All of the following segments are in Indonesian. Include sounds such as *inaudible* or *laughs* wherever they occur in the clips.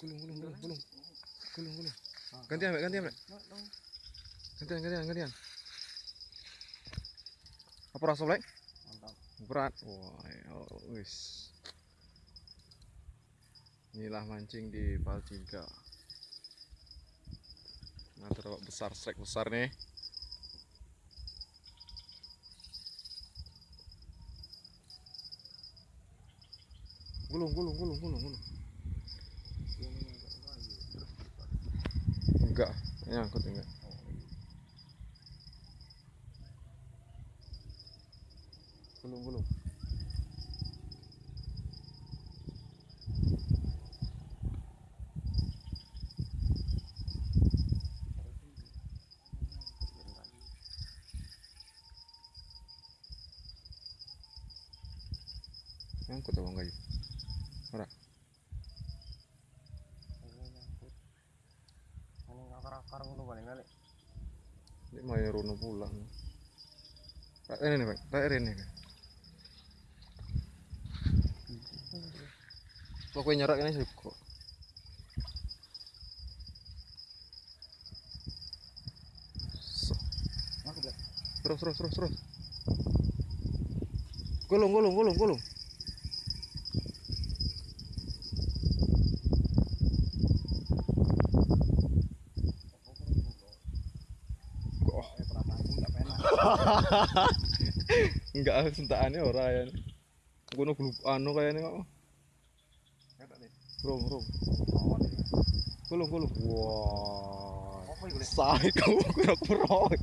Gulung, gulung, gulung, gulung. Gulung, gulung. Gantian, Mbak, gantian, Mbak. Gantian, gantian, gantian. Apa rasa? Mantap. Berat. Wah, ya, wis. Inilah mancing di Paltiga. Nah, terlalu besar, strike besar nih. Gulung, gulung, gulung, gulung, gulung. Enggak, nyangkut enggak. Gulung, gulung. Nyangkut abang kayu. Ora. Ngakar-akar ngono paling kali. Ini mau Rono pulang. Pak ini nih, Pak. Pak ini nih. Kok kowe nyerak ini sih bilang, Terus terus terus terus. Gulung gulung gulung gulung. *laughs* enggak sentakane ora ya ngono grup anu kayane kok rom rom kulo kulo wah. Sai kau kura kura lek.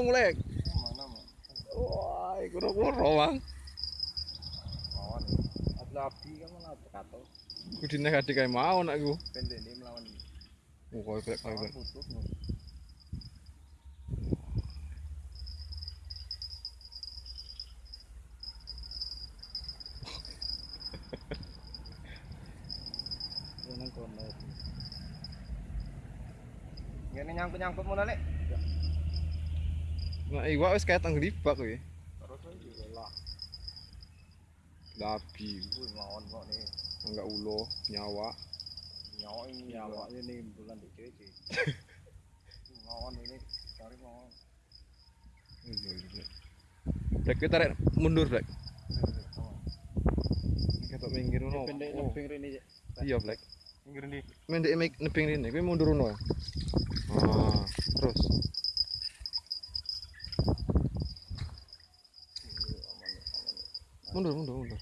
ngulek wah kura kura mang Abdi kamu nak kato? Kudine kadi kayak mau nak gue. Pendek ini melawan. Oh kau kayak kayak. Ngene nyangkut-nyangkut mulai, Lek. Nah, iwak wis kayak tanggdibak kuwi. Terus aja lah. Labi, Wih, mawon kok nih. enggak ulo, nyawa. nyawa ini nyawa ini bulan di CC *laughs* mawon ini cari mawon Iya, iya. Black kita rek mundur, Black. Ketok minggir ngono. pendek Oh, nebeng ini Iya, Black. Pinggir ini Mendek mek nebing rene, kuwi mundur ngono. Ah, terus. Mundur, mundur, mundur.